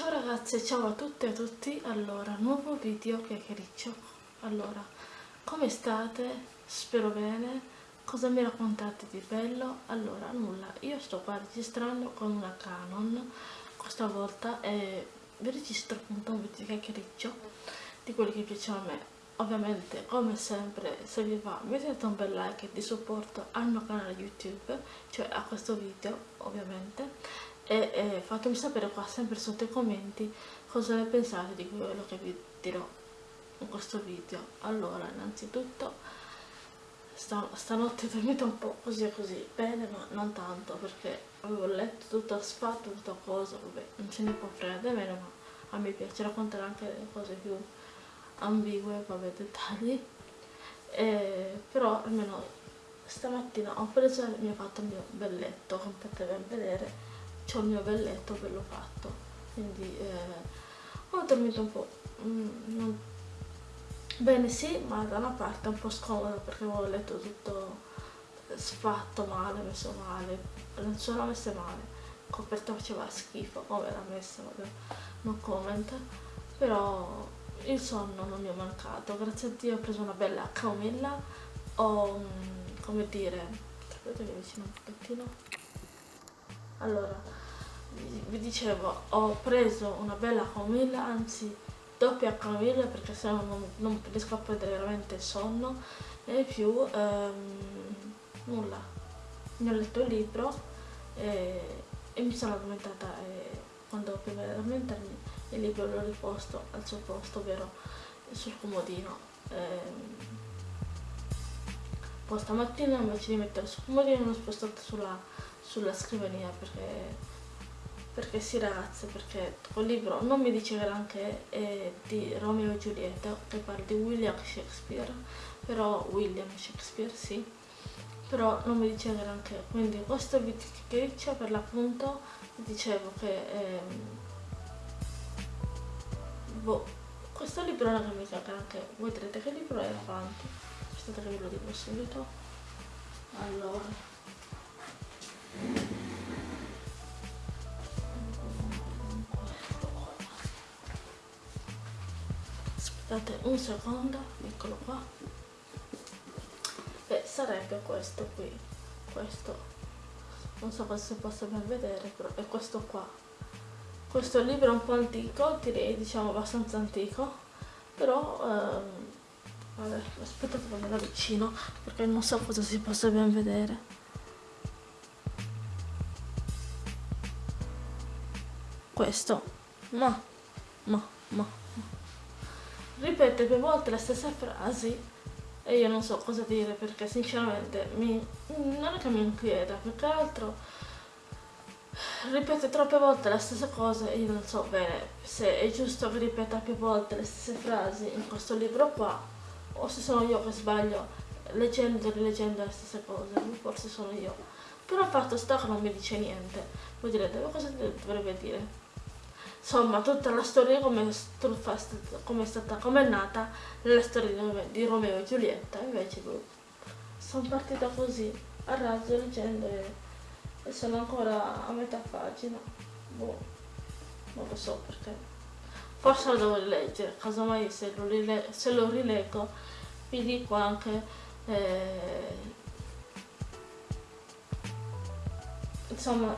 Ciao ragazze, ciao a tutte e a tutti, allora, nuovo video chiacchiericcio. Allora, come state? Spero bene. Cosa mi raccontate di bello? Allora, nulla, io sto qua registrando con una Canon. Questa volta e vi registro appunto un video chiacchiericcio Di quelli che piacciono a me. Ovviamente, come sempre, se vi va mettete un bel like di supporto al mio canale YouTube Cioè a questo video, ovviamente e, e fatemi sapere qua sempre sotto i commenti cosa ne pensate di quello che vi dirò in questo video. Allora innanzitutto sta, stanotte ho dormito un po' così e così bene ma non tanto perché avevo letto tutto sfatto tutta cosa vabbè non ce ne può di meno ma a me piace raccontare anche le cose più ambigue vabbè dettagli. E, però almeno stamattina ho preso e mi ho fatto il mio bel letto come potete ben vedere c'ho il mio bel letto bello fatto quindi eh, ho dormito un po' mm, bene sì ma da una parte un po' scomodo perché avevo letto tutto sfatto male messo male non sono messe male coperta faceva schifo come era messa vabbè non comment però il sonno non mi è mancato grazie a Dio ho preso una bella camomilla ho mm, come dire aspetta che vicino un pochettino allora dicevo ho preso una bella camomilla anzi doppia camomilla perché se no non, non, riesco a prendere veramente il sonno. E più ehm, nulla. Mi ho letto il libro e, e mi sono addormentata e quando prima di addormentarmi il libro l'ho riposto al suo posto ovvero sul comodino. Ehm, poi stamattina invece di mettere sul comodino l'ho spostato sulla, sulla scrivania perché perché sì ragazze perché quel libro non mi dice granché è di Romeo e Giulietta che parla di William Shakespeare però William Shakespeare sì. Però non mi dice granché quindi questo video che per l'appunto dicevo che ehm, boh, questo libro non mi dice granché voi direte che libro è avanti. Aspettate che ve lo dico subito. Allora aspettate un secondo eccolo qua. E sarebbe questo qui. Questo. Non so se posso ben vedere però è questo qua. Questo libro è un po' antico direi diciamo abbastanza antico però ehm, vabbè, aspettate che me lo avvicino perché non so cosa si possa ben vedere. Questo. Ma ma ma ripete più volte le stesse frasi e io non so cosa dire perché sinceramente mi, non è che mi inquieta, più che altro ripete troppe volte le stesse cose e io non so bene se è giusto che ripeta più volte le stesse frasi in questo libro qua o se sono io che sbaglio leggendo e rileggendo le stesse cose, forse sono io. Però fatto sta che non mi dice niente. Direte, ma cosa dovrebbe dire? Insomma tutta la storia come, come è stata come è nata nella storia di Romeo e Giulietta invece sono partita così a razzo leggendo e, e, sono ancora a metà pagina. Boh, non lo so perché. Forse lo devo rileggere casomai se lo, rile se lo rileggo vi dico anche eh, insomma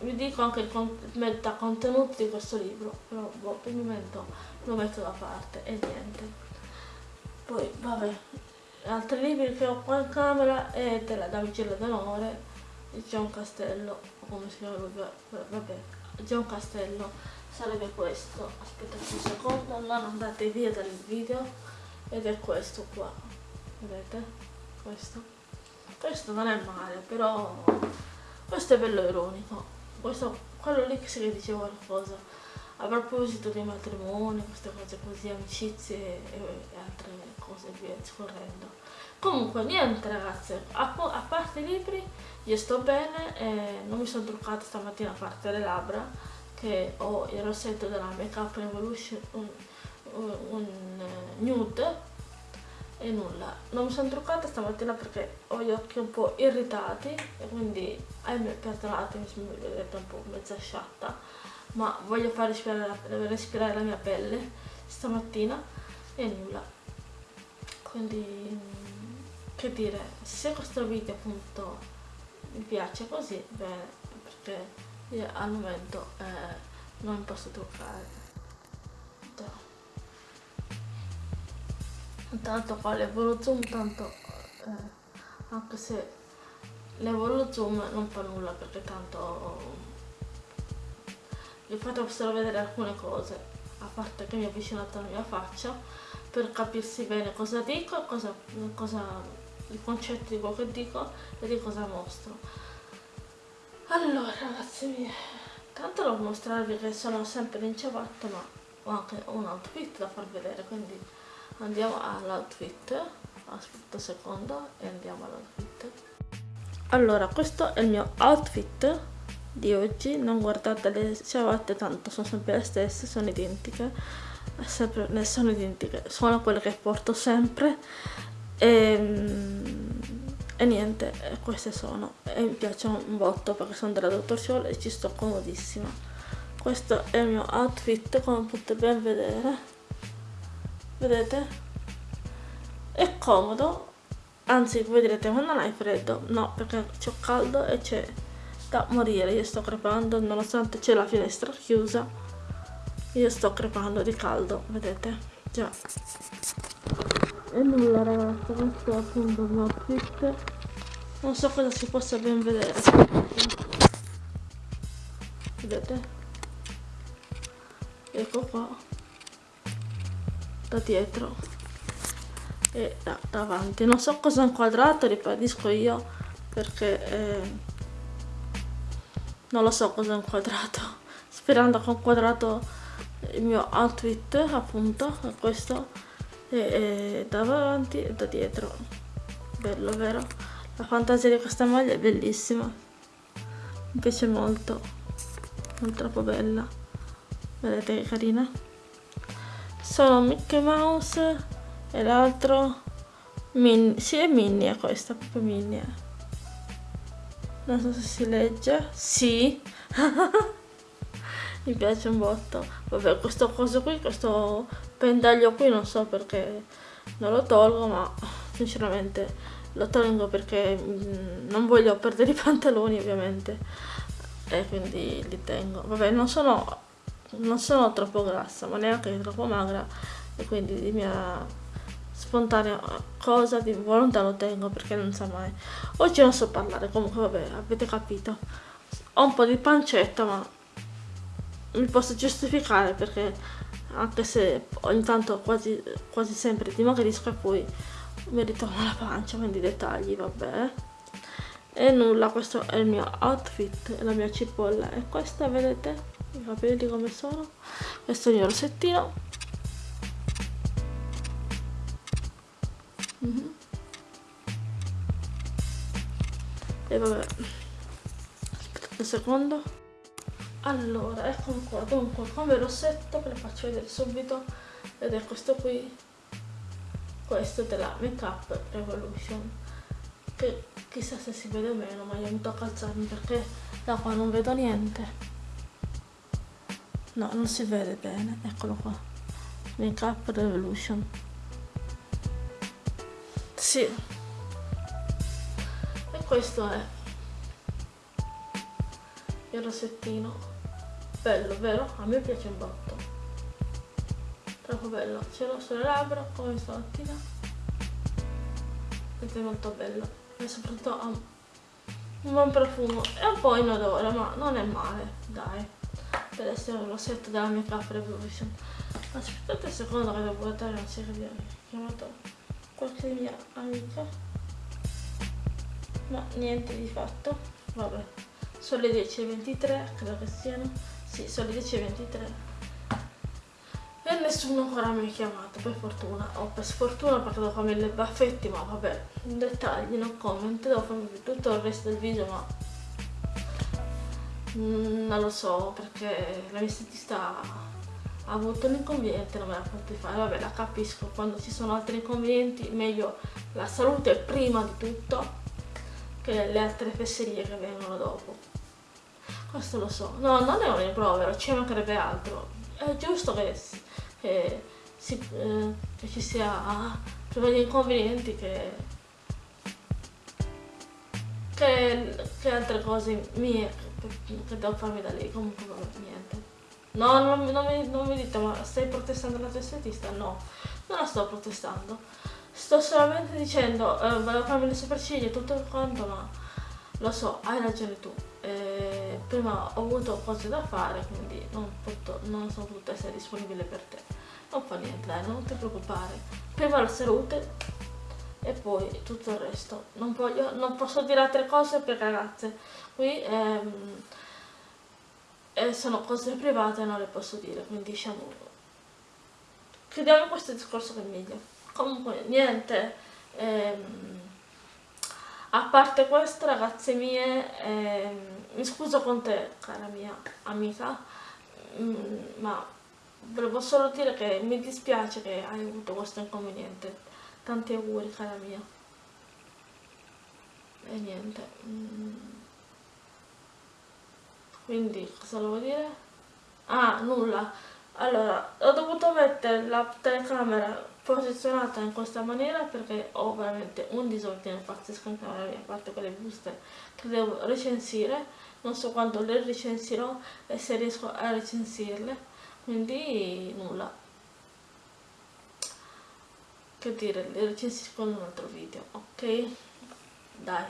vi dico anche il meta contenuti di questo libro però boh, per il momento lo metto da parte e niente. Poi vabbè altri libri che ho qua in camera è della damigella d'onore di John Castello come si chiama vabbè John Castello sarebbe questo. Aspettate un secondo non andate via dal video ed è questo qua vedete? Questo. Questo non è male però questo è bello ironico questo, quello lì che si dice qualcosa. A proposito dei matrimoni, queste cose così, amicizie e, altre cose via scorrendo. Comunque niente ragazze, a, a, parte i libri io sto bene, e non mi sono truccata stamattina a parte le labbra che ho il rossetto della Make Up Revolution un, un, un uh, nude e nulla. Non mi sono truccata stamattina perché ho gli occhi un po' irritati e quindi ahimè perdonatemi se mi vedete un po' mezza sciatta ma voglio far respirare la, respirare la mia pelle stamattina e nulla. Quindi che dire se questo video appunto mi piace così bene perché al momento eh, non posso truccare intanto qua levo zoom tanto eh, anche se levo lo zoom non fa nulla perché tanto vi fatto solo vedere alcune cose a parte che mi ho avvicinato alla mia faccia per capirsi bene cosa dico cosa, cosa i concetti di quello che dico e di cosa mostro. Allora ragazzi miei tanto devo mostrarvi che sono sempre in ciabatte ma ho anche un outfit da far vedere quindi andiamo all'outfit aspetta un secondo e andiamo all'outfit allora questo è il mio outfit di oggi. Non guardate le ciabatte tanto sono sempre le stesse sono identiche. Sempre, ne sono identiche sono quelle che porto sempre. E, ehm, e niente queste sono. E mi piacciono un botto perché sono della Dottor Scholl e ci sto comodissima. Questo è il mio outfit come potete ben vedere vedete? È comodo. Anzi voi direte ma non hai freddo? No perché c'ho caldo e c'è da morire. Io sto crepando nonostante c'è la finestra chiusa io sto crepando di caldo vedete? Già. E nulla ragazzi questo è appunto il mio outfit non so cosa si possa ben vedere. Vedete? Ecco qua da dietro e da davanti. Non so cosa ho inquadrato ribadisco io perché eh, non lo so cosa ho inquadrato. Sperando che ho inquadrato il mio outfit appunto questo e, e da davanti e da dietro. Bello vero? La fantasia di questa maglia è bellissima. Mi piace molto. Non troppo bella. Vedete che carina sono Mickey Mouse e l'altro Minnie, sì è Minnie questa, proprio Minnie. Non so se si legge. Sì. Mi piace un botto. Vabbè questo coso qui questo pendaglio qui non so perché non lo tolgo ma sinceramente lo tolgo perché mm, non voglio perdere i pantaloni ovviamente. E quindi li tengo. Vabbè non sono non sono troppo grassa ma neanche troppo magra e quindi di mia spontanea cosa di volontà lo tengo perché non sa mai. Oggi non so parlare comunque vabbè avete capito. Ho un po' di pancetta ma mi posso giustificare perché anche se ogni tanto quasi, quasi sempre dimagrisco e poi mi ritorna la pancia quindi dettagli vabbè. E nulla questo è il mio outfit la mia cipolla. E questa vedete i capelli come sono questo è il rossettino Mm -hmm. E vabbè. Aspettate un secondo. Allora, ecco qua. Dunque, come rossetto, ve lo faccio vedere subito. Ed è questo qui. Questo della Makeup Revolution. Che chissà se si vede o meno, ma io mi tocca alzarmi perché da qua non vedo niente. No, non si vede bene. Eccolo qua. Makeup Revolution. Sì. E questo è il rossettino bello vero? a me piace un botto. Troppo bello. Ce l'ho sulle labbra come stamattina. Ed è molto bello. E soprattutto ha un buon profumo. È un po' inodore ma non è male dai per essere un rossetto della mia Cap Revolution aspettate un secondo che devo guardare non si è chiamato qualche mia amica. Ma niente di fatto. Vabbè. Sono le 10.23 credo che siano. Sì sono le 10.23 e nessuno ancora mi ha chiamato per fortuna. O per sfortuna perché devo farmi le baffetti ma vabbè dettagli no comment devo farmi tutto il resto del video ma mm, non lo so perché la mia statista ha avuto un inconveniente non me la potete fare. Vabbè la capisco quando ci sono altri inconvenienti meglio la salute prima di tutto che le altre fesserie che vengono dopo. Questo lo so. No non è un rimprovero ci mancherebbe altro. È giusto che, che, si, eh, che ci sia prima gli inconvenienti che, che, che altre cose mie che devo farmi da lì comunque niente. No non, non, mi, non mi dite ma stai protestando la tua estetista no non la sto protestando. Sto solamente dicendo eh, volevo farmi le sopracciglia e tutto quanto ma lo so hai ragione tu. Eh, prima ho avuto cose da fare quindi non, potuto, non sono potuta essere disponibile per te. Non fa niente dai non ti preoccupare. Prima la salute e poi tutto il resto. Non, voglio, non posso dire altre cose perché ragazze. Qui ehm, eh, sono cose private non le posso dire quindi diciamo chiudiamo questo discorso che è meglio. Comunque niente ehm, a parte questo ragazze mie ehm, mi scuso con te cara mia amica mm, ma volevo solo dire che mi dispiace che hai avuto questo inconveniente tanti auguri cara mia. E niente mm. quindi cosa volevo dire? ah nulla. Allora ho dovuto mettere la telecamera posizionata in questa maniera perché ho veramente un disordine pazzesco in camera mia a parte quelle buste che devo recensire. Non so quando le recensirò e se riesco a recensirle. Quindi nulla che dire le recensisco in un altro video ok? Dai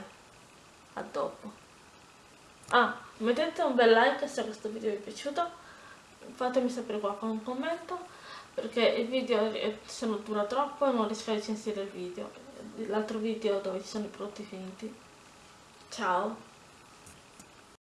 a dopo. Ah mettete un bel like se questo video vi è piaciuto. Fatemi sapere qua con un commento perché il video se non dura troppo non riesco a recensire il video. L'altro video dove ci sono i prodotti finiti. Ciao